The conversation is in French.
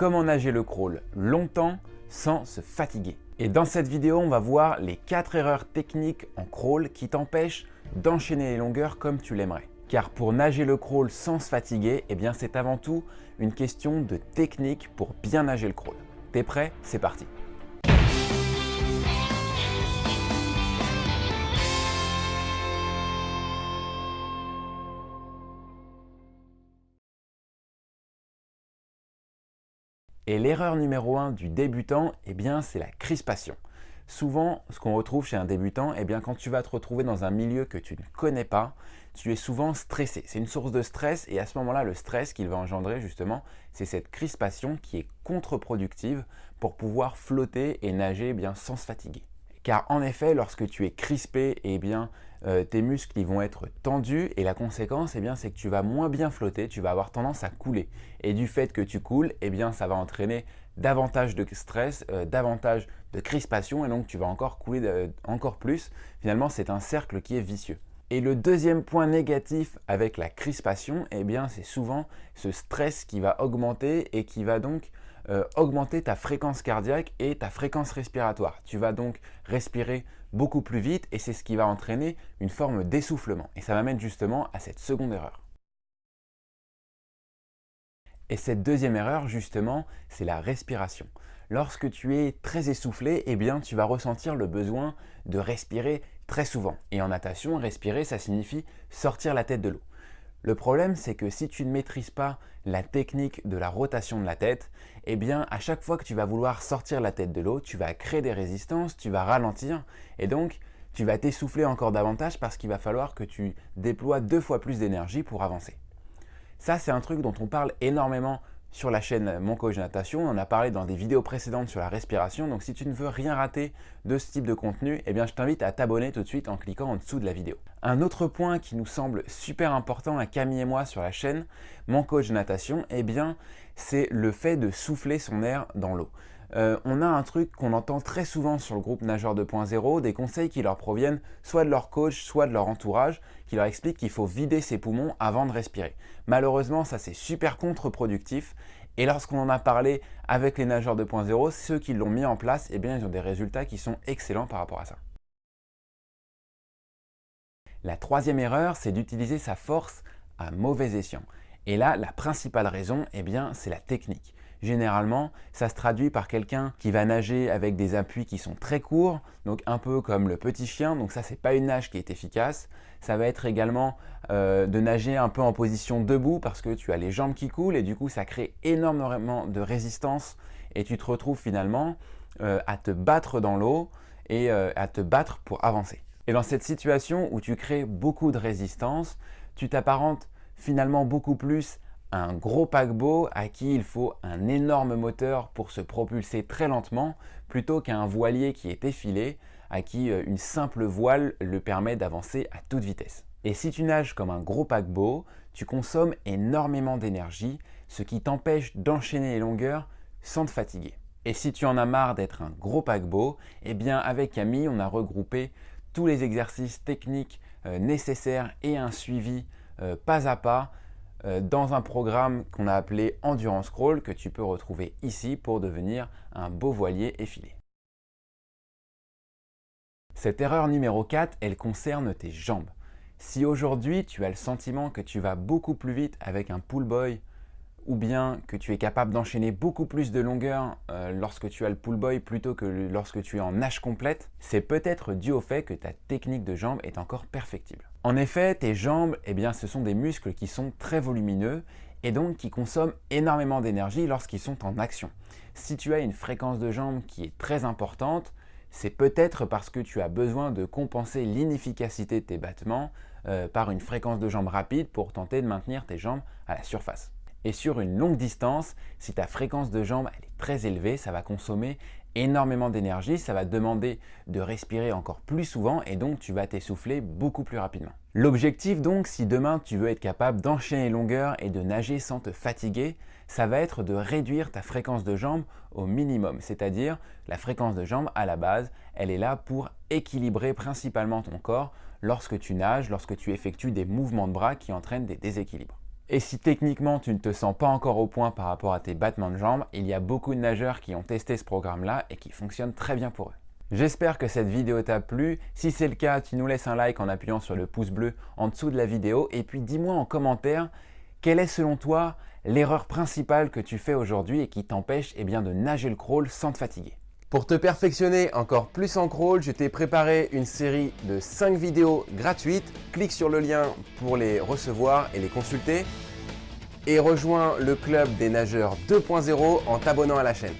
comment nager le crawl longtemps sans se fatiguer. Et dans cette vidéo, on va voir les 4 erreurs techniques en crawl qui t'empêchent d'enchaîner les longueurs comme tu l'aimerais. Car pour nager le crawl sans se fatiguer, eh c'est avant tout une question de technique pour bien nager le crawl. T'es prêt? C'est parti Et l'erreur numéro 1 du débutant, eh bien, c'est la crispation. Souvent, ce qu'on retrouve chez un débutant, eh bien, quand tu vas te retrouver dans un milieu que tu ne connais pas, tu es souvent stressé. C'est une source de stress et à ce moment-là, le stress qu'il va engendrer justement, c'est cette crispation qui est contre-productive pour pouvoir flotter et nager eh bien, sans se fatiguer. Car en effet, lorsque tu es crispé, eh bien, euh, tes muscles vont être tendus et la conséquence, eh bien, c'est que tu vas moins bien flotter, tu vas avoir tendance à couler. Et du fait que tu coules, eh bien, ça va entraîner davantage de stress, euh, davantage de crispation et donc tu vas encore couler euh, encore plus. Finalement, c'est un cercle qui est vicieux. Et le deuxième point négatif avec la crispation, eh bien, c'est souvent ce stress qui va augmenter et qui va donc euh, augmenter ta fréquence cardiaque et ta fréquence respiratoire. Tu vas donc respirer beaucoup plus vite et c'est ce qui va entraîner une forme d'essoufflement. Et ça m'amène justement à cette seconde erreur. Et cette deuxième erreur, justement, c'est la respiration. Lorsque tu es très essoufflé, eh bien, tu vas ressentir le besoin de respirer très souvent. Et en natation, respirer, ça signifie sortir la tête de l'eau. Le problème, c'est que si tu ne maîtrises pas la technique de la rotation de la tête, eh bien, à chaque fois que tu vas vouloir sortir la tête de l'eau, tu vas créer des résistances, tu vas ralentir et donc tu vas t'essouffler encore davantage parce qu'il va falloir que tu déploies deux fois plus d'énergie pour avancer. Ça, c'est un truc dont on parle énormément sur la chaîne Mon Coach Natation. On en a parlé dans des vidéos précédentes sur la respiration. Donc, si tu ne veux rien rater de ce type de contenu, eh bien, je t'invite à t'abonner tout de suite en cliquant en dessous de la vidéo. Un autre point qui nous semble super important à Camille et moi sur la chaîne Mon Coach Natation, eh c'est le fait de souffler son air dans l'eau. Euh, on a un truc qu'on entend très souvent sur le groupe Nageur 2.0, des conseils qui leur proviennent soit de leur coach, soit de leur entourage, qui leur expliquent qu'il faut vider ses poumons avant de respirer. Malheureusement, ça c'est super contre-productif et lorsqu'on en a parlé avec les nageurs 2.0, ceux qui l'ont mis en place, eh bien, ils ont des résultats qui sont excellents par rapport à ça. La troisième erreur, c'est d'utiliser sa force à mauvais escient. Et là, la principale raison, eh c'est la technique. Généralement, ça se traduit par quelqu'un qui va nager avec des appuis qui sont très courts, donc un peu comme le petit chien, donc ça, c'est pas une nage qui est efficace. Ça va être également euh, de nager un peu en position debout parce que tu as les jambes qui coulent et du coup, ça crée énormément de résistance et tu te retrouves finalement euh, à te battre dans l'eau et euh, à te battre pour avancer. Et dans cette situation où tu crées beaucoup de résistance, tu t'apparentes finalement beaucoup plus un gros paquebot à qui il faut un énorme moteur pour se propulser très lentement plutôt qu'un voilier qui est effilé à qui euh, une simple voile le permet d'avancer à toute vitesse. Et si tu nages comme un gros paquebot, tu consommes énormément d'énergie, ce qui t'empêche d'enchaîner les longueurs sans te fatiguer. Et si tu en as marre d'être un gros paquebot, eh bien avec Camille, on a regroupé tous les exercices techniques euh, nécessaires et un suivi euh, pas à pas dans un programme qu'on a appelé Endurance Crawl que tu peux retrouver ici pour devenir un beau voilier effilé. Cette erreur numéro 4, elle concerne tes jambes. Si aujourd'hui tu as le sentiment que tu vas beaucoup plus vite avec un pull boy ou bien que tu es capable d'enchaîner beaucoup plus de longueur euh, lorsque tu as le pull boy plutôt que lorsque tu es en nage complète, c'est peut-être dû au fait que ta technique de jambe est encore perfectible. En effet, tes jambes, eh bien, ce sont des muscles qui sont très volumineux et donc qui consomment énormément d'énergie lorsqu'ils sont en action. Si tu as une fréquence de jambes qui est très importante, c'est peut-être parce que tu as besoin de compenser l'inefficacité de tes battements euh, par une fréquence de jambes rapide pour tenter de maintenir tes jambes à la surface. Et sur une longue distance, si ta fréquence de jambes est très élevée, ça va consommer énormément d'énergie, ça va demander de respirer encore plus souvent et donc tu vas t'essouffler beaucoup plus rapidement. L'objectif donc, si demain tu veux être capable d'enchaîner longueurs et de nager sans te fatiguer, ça va être de réduire ta fréquence de jambes au minimum. C'est-à-dire, la fréquence de jambes à la base, elle est là pour équilibrer principalement ton corps lorsque tu nages, lorsque tu effectues des mouvements de bras qui entraînent des déséquilibres. Et si techniquement tu ne te sens pas encore au point par rapport à tes battements de jambes, il y a beaucoup de nageurs qui ont testé ce programme-là et qui fonctionne très bien pour eux. J'espère que cette vidéo t'a plu. Si c'est le cas, tu nous laisses un like en appuyant sur le pouce bleu en dessous de la vidéo et puis dis-moi en commentaire quelle est selon toi l'erreur principale que tu fais aujourd'hui et qui t'empêche eh de nager le crawl sans te fatiguer? Pour te perfectionner encore plus en crawl, je t'ai préparé une série de 5 vidéos gratuites. Clique sur le lien pour les recevoir et les consulter. Et rejoins le club des nageurs 2.0 en t'abonnant à la chaîne.